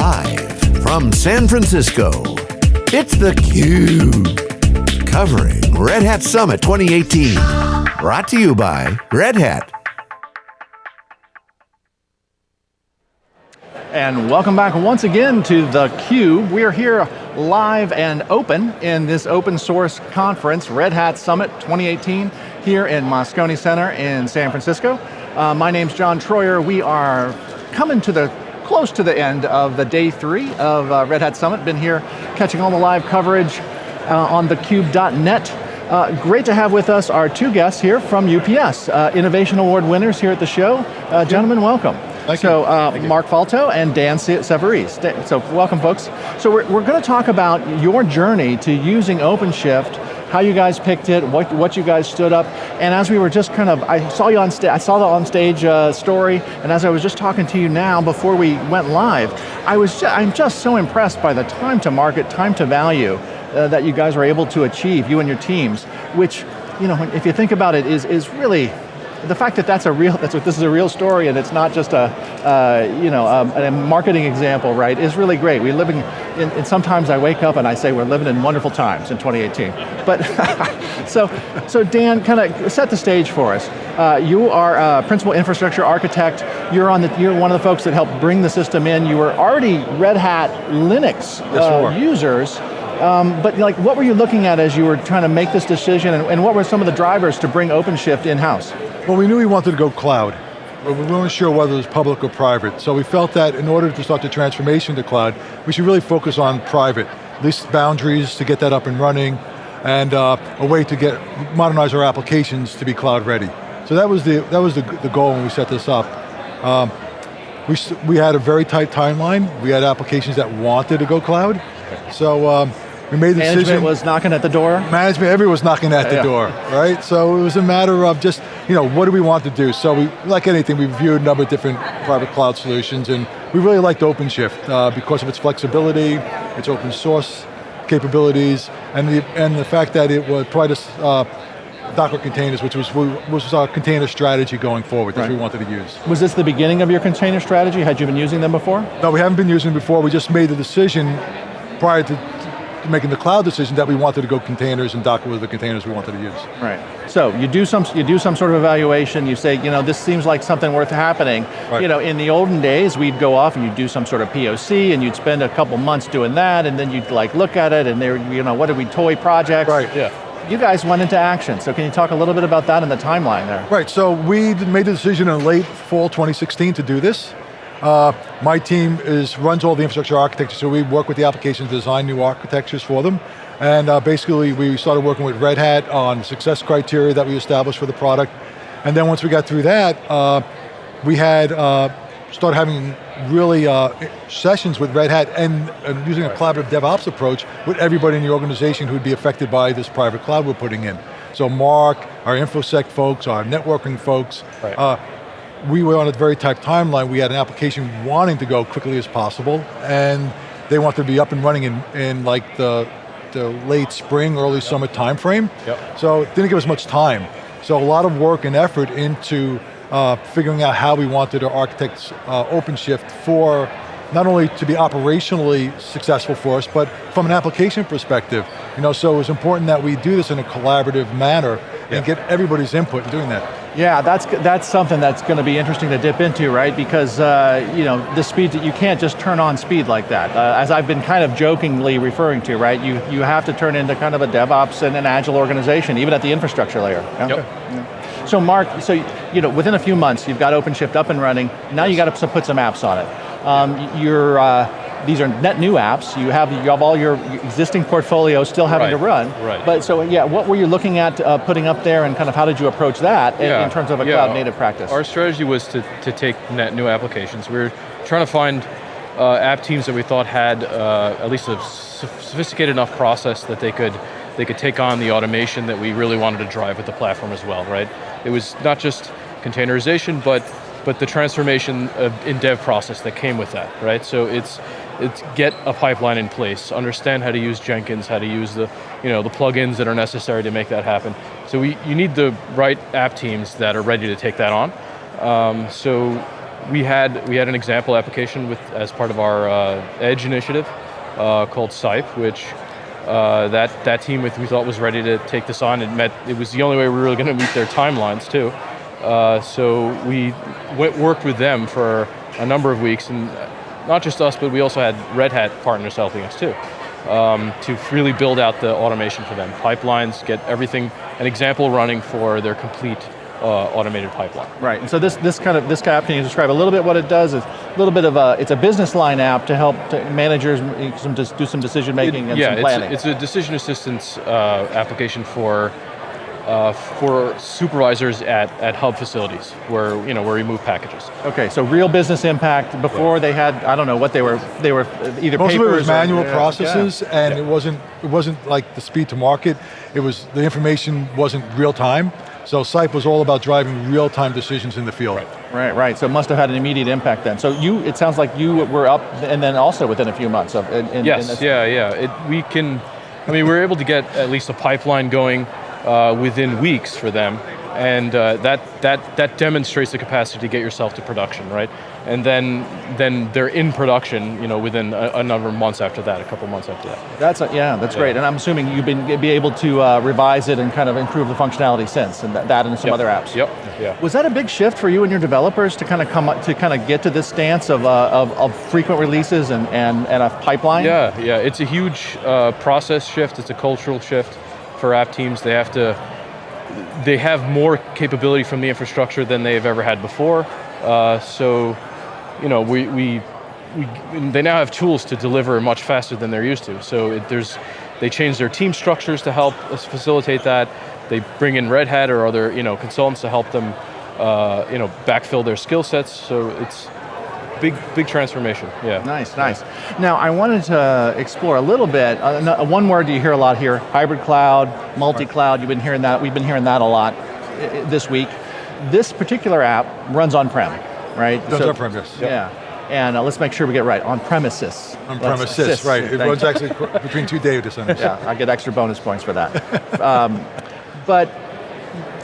Live from San Francisco, it's theCUBE. Covering Red Hat Summit 2018. Brought to you by Red Hat. And welcome back once again to theCUBE. We are here live and open in this open source conference, Red Hat Summit 2018, here in Moscone Center in San Francisco. Uh, my name's John Troyer. We are coming to the close to the end of the day three of uh, Red Hat Summit. Been here catching all the live coverage uh, on thecube.net. Uh, great to have with us our two guests here from UPS, uh, Innovation Award winners here at the show. Uh, gentlemen, welcome. Thank so, uh. Mark Falto and Dan Savarese. So, welcome folks. So we're, we're going to talk about your journey to using OpenShift, how you guys picked it, what, what you guys stood up, and as we were just kind of, I saw you on stage, I saw the on stage uh, story, and as I was just talking to you now before we went live, I was, ju I'm just so impressed by the time to market, time to value uh, that you guys were able to achieve, you and your teams, which, you know, if you think about it, is, is really, the fact that that's a real, that's what, this is a real story and it's not just a, uh, you know, um, a marketing example, right, is really great. We living, in, and sometimes I wake up and I say we're living in wonderful times in 2018. But, so, so Dan, kind of set the stage for us. Uh, you are a principal infrastructure architect. You're on the, you're one of the folks that helped bring the system in. You were already Red Hat Linux uh, users. Um, but like, what were you looking at as you were trying to make this decision, and, and what were some of the drivers to bring OpenShift in-house? Well, we knew we wanted to go cloud, but we weren't sure whether it was public or private. So we felt that in order to start the transformation to cloud, we should really focus on private, at least boundaries to get that up and running, and uh, a way to get modernize our applications to be cloud ready. So that was the that was the, the goal when we set this up. Um, we, we had a very tight timeline. We had applications that wanted to go cloud. So um, we made the Management decision. was knocking at the door? Management, everyone was knocking at the Yeah. door, right? So it was a matter of just, you know, what do we want to do? So we, like anything, we reviewed a number of different private cloud solutions and we really liked OpenShift uh, because of its flexibility, its open source capabilities, and the, and the fact that it would provide us uh, Docker containers, which was, which was our container strategy going forward, that Right. we wanted to use. Was this the beginning of your container strategy? Had you been using them before? No, we haven't been using them before. We just made the decision prior to making the cloud decision that we wanted to go containers and Docker were the containers we wanted to use. Right. So you do some you do some sort of evaluation. You say, you know, this seems like something worth happening. Right. You know, in the olden days, we'd go off and you'd do some sort of POC, and you'd spend a couple months doing that, and then you'd like look at it, and there, you know, what did we toy projects? Right. Yeah. You guys went into action. So can you talk a little bit about that and the timeline there? Right, so we made the decision in late fall 2016 to do this. Uh, my team is runs all the infrastructure architecture, so we work with the applications, to design new architectures for them. And uh, basically we started working with Red Hat on success criteria that we established for the product. And then once we got through that, uh, we had uh, started having really uh, sessions with Red Hat and, and using a collaborative DevOps approach with everybody in the organization who'd be affected by this private cloud we're putting in. So Mark, our InfoSec folks, our networking folks, Right. uh, we were on a very tight timeline. We had an application wanting to go quickly as possible, and they wanted to be up and running in, in like the, the late spring, early summer timeframe. Yep. So it didn't give us much time. So a lot of work and effort into uh, figuring out how we wanted to architect uh, OpenShift for not only to be operationally successful for us, but from an application perspective. You know, so it was important that we do this in a collaborative manner and get everybody's input in doing that. Yeah, that's that's something that's going to be interesting to dip into, right? Because uh, you know the speed that you can't just turn on speed like that. Uh, as I've been kind of jokingly referring to, right? You you have to turn into kind of a DevOps and an agile organization, even at the infrastructure layer. yeah? Yep. So Mark, so you know, within a few months, you've got OpenShift up and running. Now you got to put some apps on it. Um, you're, uh, these are net new apps. You have you have all your existing portfolio still having to run. right. But so yeah, what were you looking at uh, putting up there, and kind of how did you approach that in- Yeah, in terms of a yeah. cloud native practice? Our strategy was to, to take net new applications. We were trying to find uh, app teams that we thought had uh, at least a sophisticated enough process that they could they could take on the automation that we really wanted to drive with the platform as well, right? It was not just containerization, but but the transformation of, in dev process that came with that, right? So it's it's get a pipeline in place, understand how to use Jenkins, how to use the you know the plugins that are necessary to make that happen. So we you need the right app teams that are ready to take that on. Um, so we had we had an example application with as part of our uh, Edge initiative uh, called Sipe, which uh, that that team with we thought was ready to take this on. It met. It was the only way we were really going to meet their timelines too. Uh, so we went, worked with them for a number of weeks, and not just us, but we also had Red Hat partners helping us too. Um, to really build out the automation for them. Pipelines, get everything, an example running for their complete uh, automated pipeline. Right, and so this, this kind of, this app, can you describe a little bit what it does? It's a little bit of a, it's a business line app to help to managers some, do some decision making it, and yeah, some planning. It's, it's a decision assistance uh, application for uh, for supervisors at, at hub facilities where you know where we move packages. Okay, so real business impact. Before yeah. they had, I don't know what they were. They were either most papers of it was manual or, processes, yeah. and yeah. it wasn't it wasn't like the speed to market. It was the information wasn't real time. So Sipe was all about driving real time decisions in the field. Right. Right, right. So it must have had an immediate impact then. So you, it sounds like you were up, and then also within a few months of. In, in, yes, in yeah, yeah. It, we can. I mean, we were able to get at least a pipeline going uh, within weeks for them, and uh, that, that, that demonstrates the capacity to get yourself to production, right? And then, then they're in production, you know, within a, a number of months after that, a couple months after that. That's a, yeah, that's yeah. great. And I'm assuming you've been be able to uh, revise it and kind of improve the functionality since, and that, that and some yep. other apps. Yep. Yeah. Was that a big shift for you and your developers to kind of come up, to kind of get to this stance of, uh, of, of, frequent releases and, and, and a pipeline? Yeah, yeah. It's a huge uh, process shift. It's a cultural shift for app teams. They have to, they have more capability from the infrastructure than they've ever had before. Uh, so, you know, we, we, we, they now have tools to deliver much faster than they're used to. So it, there's, they change their team structures to help us facilitate that. They bring in Red Hat or other, you know, consultants to help them, uh, you know, backfill their skill sets. So it's, big, big transformation, yeah. Nice, nice. Now, I wanted to explore a little bit, uh, one word do you hear a lot here, hybrid cloud, multi-cloud, you've been hearing that, we've been hearing that a lot this week. This particular app runs on-prem, right? Runs so, on-prem, yes. Yeah. And uh, let's make sure we get right, on premises. On premises, right. It runs actually between two data centers. Yeah, I get extra bonus points for that. um, but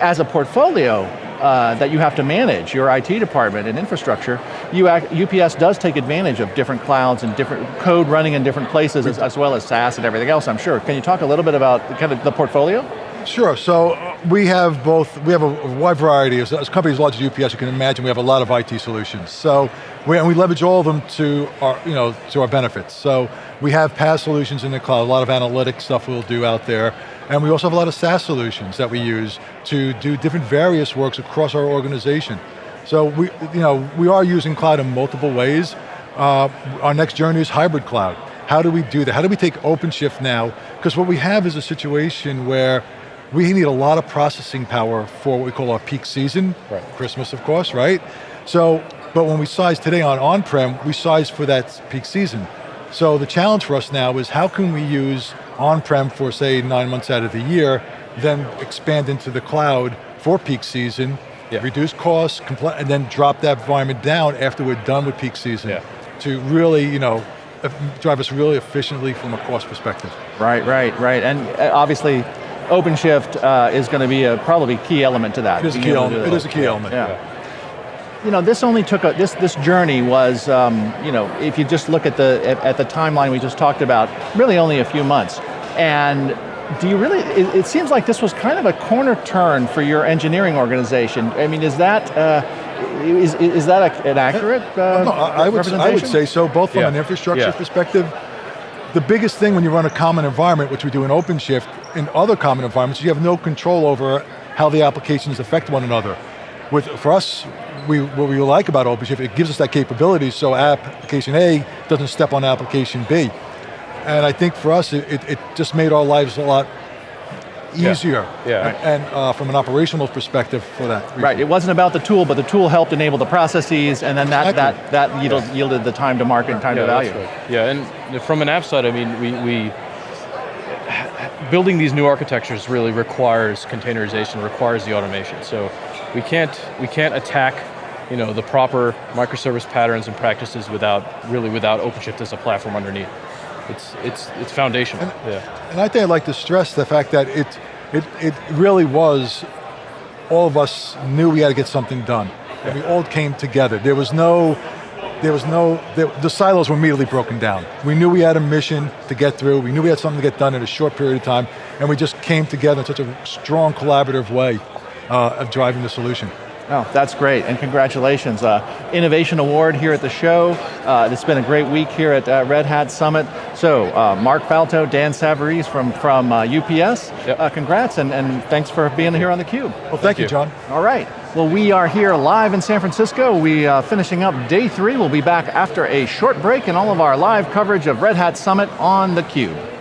as a portfolio, uh, that you have to manage, your IT department and infrastructure, UPS does take advantage of different clouds and different code running in different places as, as, well as SaaS and everything else, I'm sure. Can you talk a little bit about kind of the portfolio? Sure, so uh, we have both, we have a wide variety, as, as companies large as UPS, you can imagine we have a lot of IT solutions. So, we, and we leverage all of them to our, you know, to our benefits. So, we have PaaS solutions in the cloud, a lot of analytic stuff we'll do out there. And we also have a lot of SaaS solutions that we use to do different various works across our organization. So we, you know, we are using cloud in multiple ways. Uh, our next journey is hybrid cloud. How do we do that? How do we take OpenShift now? Because what we have is a situation where we need a lot of processing power for what we call our peak season, right. Christmas of course, right? So, but when we size today on on-prem, we size for that peak season. So the challenge for us now is how can we use on-prem for say nine months out of the year, then expand into the cloud for peak season, yeah. reduce costs, and then drop that environment down after we're done with peak season yeah. to really, you know, drive us really efficiently from a cost perspective. Right, right, right, and uh, obviously OpenShift uh, is going to be a probably key element to that. It is a key element. It is a key element. Yeah. yeah. You know, this only took a, this this journey was, um, you know, if you just look at the at, at the timeline we just talked about, really only a few months. And do you really, it, it, seems like this was kind of a corner turn for your engineering organization. I mean, is that, uh, is, is that a, an accurate uh, no, I, would, I would say so, both from yeah. an infrastructure yeah. perspective. The biggest thing when you run a common environment, which we do in OpenShift, in other common environments, you have no control over how the applications affect one another. With, for us, we, what we like about OpenShift, it gives us that capability so application A doesn't step on application B. And I think for us, it, it, just made our lives a lot easier. Yeah. yeah. And uh, from an operational perspective for that. Reason. Right, it wasn't about the tool, but the tool helped enable the processes, and then that, exactly. that, that yielded, yeah. yielded the time to market and time yeah, to value. Right. Yeah, and from an app side, I mean, we, we building these new architectures really requires containerization, requires the automation. So we can't, we can't attack you know, the proper microservice patterns and practices without, really without OpenShift as a platform underneath it's it's it's foundational. And, yeah. and I think I'd like to stress the fact that it it it really was all of us knew we had to get something done. and we all came together. There was no, there was no, there, the silos were immediately broken down. We knew we had a mission to get through, we knew we had something to get done in a short period of time, and we just came together in such a strong collaborative way uh, of driving the solution. Oh, that's great, and congratulations. Uh, Innovation Award here at the show. Uh, it's been a great week here at uh, Red Hat Summit. So, uh, Mark Falto, Dan Savarese from, from UPS, uh, yep. Uh, congrats, and, and thanks for being here on theCUBE. Well, thank, thank you, you, John. All right, well we are here live in San Francisco. We finishing up day three. We'll be back after a short break and all of our live coverage of Red Hat Summit on theCUBE.